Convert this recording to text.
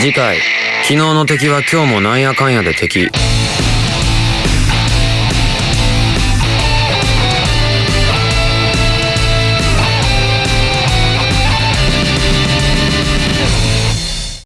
次回。昨日の敵は今日もなんやかんやで敵。